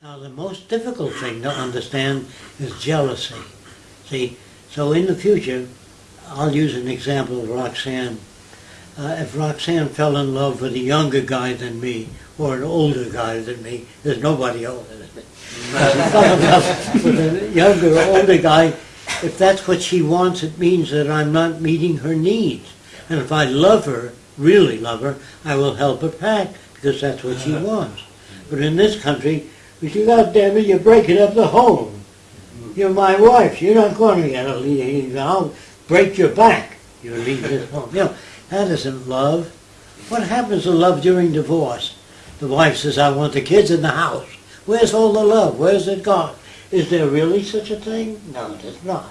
Now, the most difficult thing to understand is jealousy. See, so in the future, I'll use an example of Roxanne. Uh, if Roxanne fell in love with a younger guy than me, or an older guy than me, there's nobody older than me. If she fell in with a younger or older guy, if that's what she wants, it means that I'm not meeting her needs. And if I love her, really love her, I will help her pack, because that's what she wants. But in this country, say, God damn it, you're breaking up the home. You're my wife. You're not going to get a leave. I'll break your back. You leave this home. You know, that isn't love. What happens to love during divorce? The wife says, I want the kids in the house. Where's all the love? Where's it gone? Is there really such a thing? No, there's not.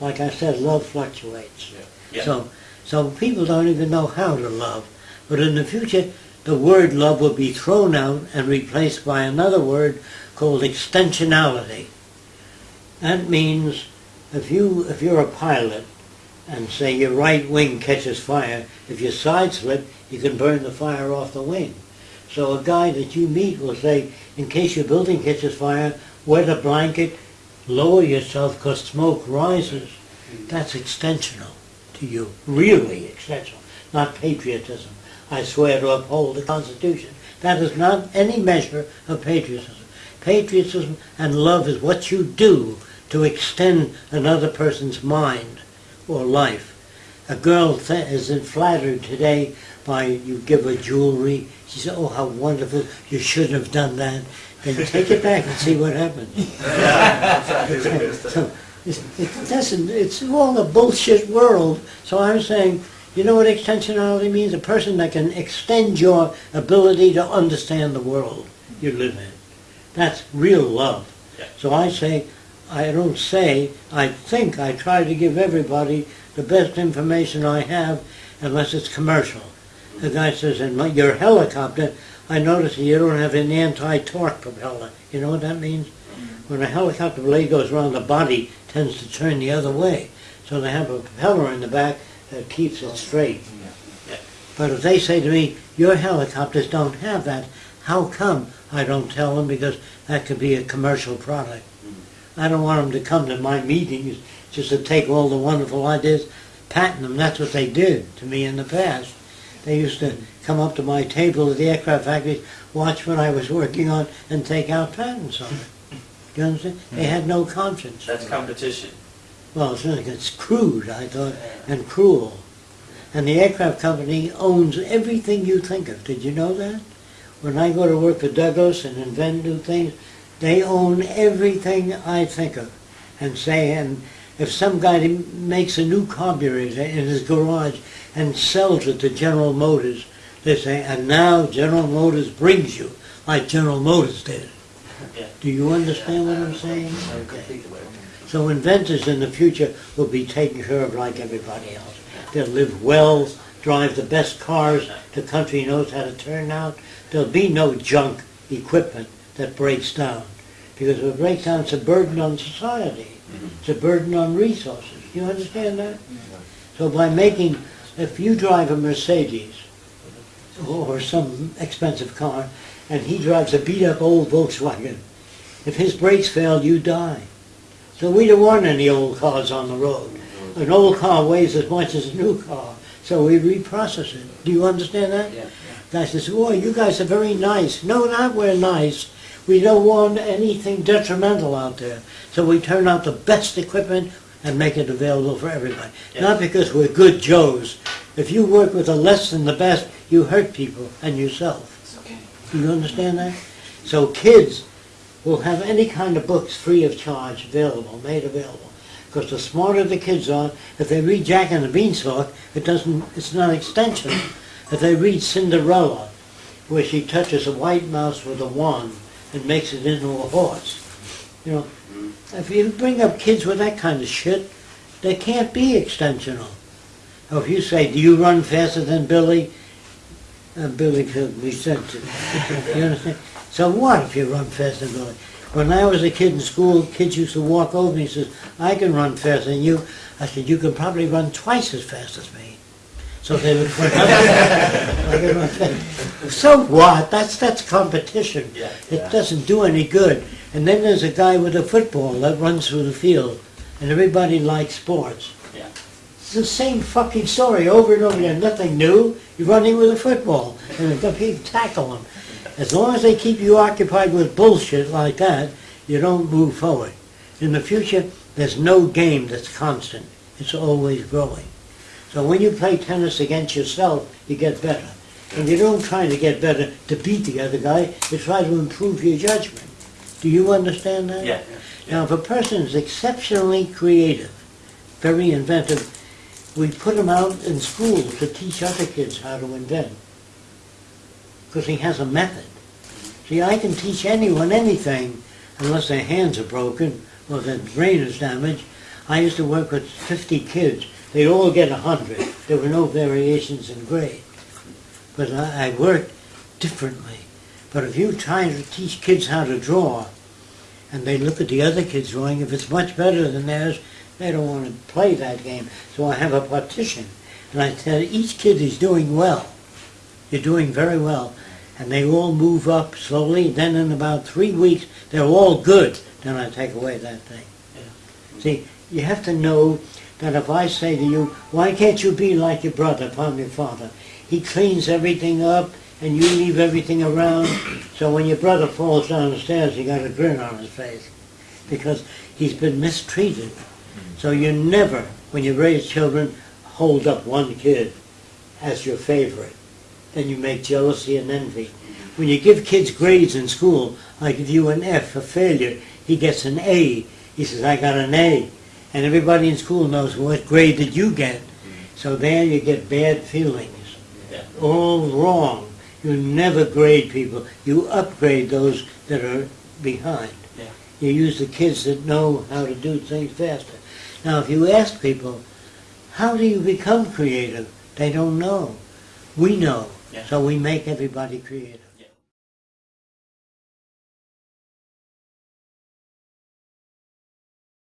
Like I said, love fluctuates. Yeah. So, so people don't even know how to love. But in the future, the word love will be thrown out and replaced by another word called extensionality. That means if you if you're a pilot and say your right wing catches fire, if you side slip, you can burn the fire off the wing. So a guy that you meet will say, in case your building catches fire, wet a blanket, lower yourself because smoke rises. That's extensional to you, really extensional, not patriotism. I swear to uphold the Constitution. That is not any measure of patriotism. Patriotism and love is what you do to extend another person's mind or life. A girl th- is flattered today by you give her jewelry. She says, "Oh, how wonderful! You shouldn't have done that." Then take it back and see what happens. So, it's- it doesn't. It's all a bullshit world. So I'm saying, you know what extensionality means? A person that can extend your ability to understand the world you live in. That's real love. Yeah. So I say, I don't say, I think I try to give everybody the best information I have, unless it's commercial. The guy says, in my, your helicopter, I notice you don't have an anti-torque propeller. You know what that means? Mm-hmm. When a helicopter blade goes around, the body tends to turn the other way. So they have a propeller in the back that keeps it straight. Yeah. But if they say to me, your helicopters don't have that, how come? I don't tell them because that could be a commercial product. Mm. I don't want them to come to my meetings just to take all the wonderful ideas, patent them. That's what they did to me in the past. They used to come up to my table at the aircraft factory, watch what I was working on, and take out patents on it. You understand? They had no conscience. That's competition. Well, it's, really- it's crude, I thought, and cruel. And the aircraft company owns everything you think of. Did you know that? When I go to work for Douglas and invent new things, they own everything I think of. And say, and if some guy makes a new carburetor in his garage and sells it to General Motors, they say, and now General Motors brings you, like General Motors did. Yeah. Do you understand what I'm saying? Okay. So inventors in the future will be taken care of like everybody else. They'll live well, drive the best cars the country knows how to turn out. There'll be no junk equipment that breaks down. Because if it breaks down, it's a burden on society. It's a burden on resources. You understand that? So by making, if you drive a Mercedes or some expensive car, and he drives a beat-up old Volkswagen, if his brakes fail, you die. So we don't want any old cars on the road. An old car weighs as much as a new car, so we reprocess it. Do you understand that? Yeah. Guy says, "Boy, you guys are very nice." No, not we're nice. We don't want anything detrimental out there, so we turn out the best equipment and make it available for everybody. Yeah. Not because we're good Joes. If you work with the less than the best, you hurt people and yourself. Do you understand that? So kids will have any kind of books free of charge available, made available. Because the smarter the kids are, if they read Jack and the Beanstalk, it doesn't, it's not extension. If they read Cinderella, where she touches a white mouse with a wand and makes it into a horse, you know, if you bring up kids with that kind of shit, they can't be extensional. Or if you say, do you run faster than Billy? Uh, Billy could be sensitive. you understand? So what if you run faster than Billy? When I was a kid in school, kids used to walk over me and says, I can run faster than you. I said, you can probably run twice as fast as me. so they would put So what? That's, that's competition. Yeah. It doesn't do any good. And then there's a guy with a football that runs through the field, and everybody likes sports. Yeah. It's the same fucking story over and over again. Nothing new. You're running with a football, and the people tackle him. As long as they keep you occupied with bullshit like that, you don't move forward. In the future, there's no game that's constant. It's always growing. So when you play tennis against yourself, you get better. And you don't try to get better to beat the other guy, you try to improve your judgment. Do you understand that? Yeah. Now, if a person is exceptionally creative, very inventive, we put him out in school to teach other kids how to invent. Because he has a method. See, I can teach anyone anything unless their hands are broken or their brain is damaged. I used to work with 50 kids. They'd all get 100. There were no variations in grade. But I, I worked differently. But if you try to teach kids how to draw, and they look at the other kids drawing, if it's much better than theirs, they don't want to play that game. So I have a partition. And I tell each kid is doing well. You're doing very well. And they all move up slowly. Then in about three weeks, they're all good. Then I take away that thing. See, you have to know that if I say to you, why can't you be like your brother, upon your father? He cleans everything up and you leave everything around. So when your brother falls down the stairs, he got a grin on his face because he's been mistreated. Mm-hmm. So you never, when you raise children, hold up one kid as your favorite. Then you make jealousy and envy. When you give kids grades in school, I give you an F for failure, he gets an A. He says, I got an A. And everybody in school knows what grade did you get. So there you get bad feelings. All wrong. You never grade people. You upgrade those that are behind. You use the kids that know how to do things faster. Now, if you ask people, how do you become creative? They don't know. We know. Yeah. So we make everybody creative.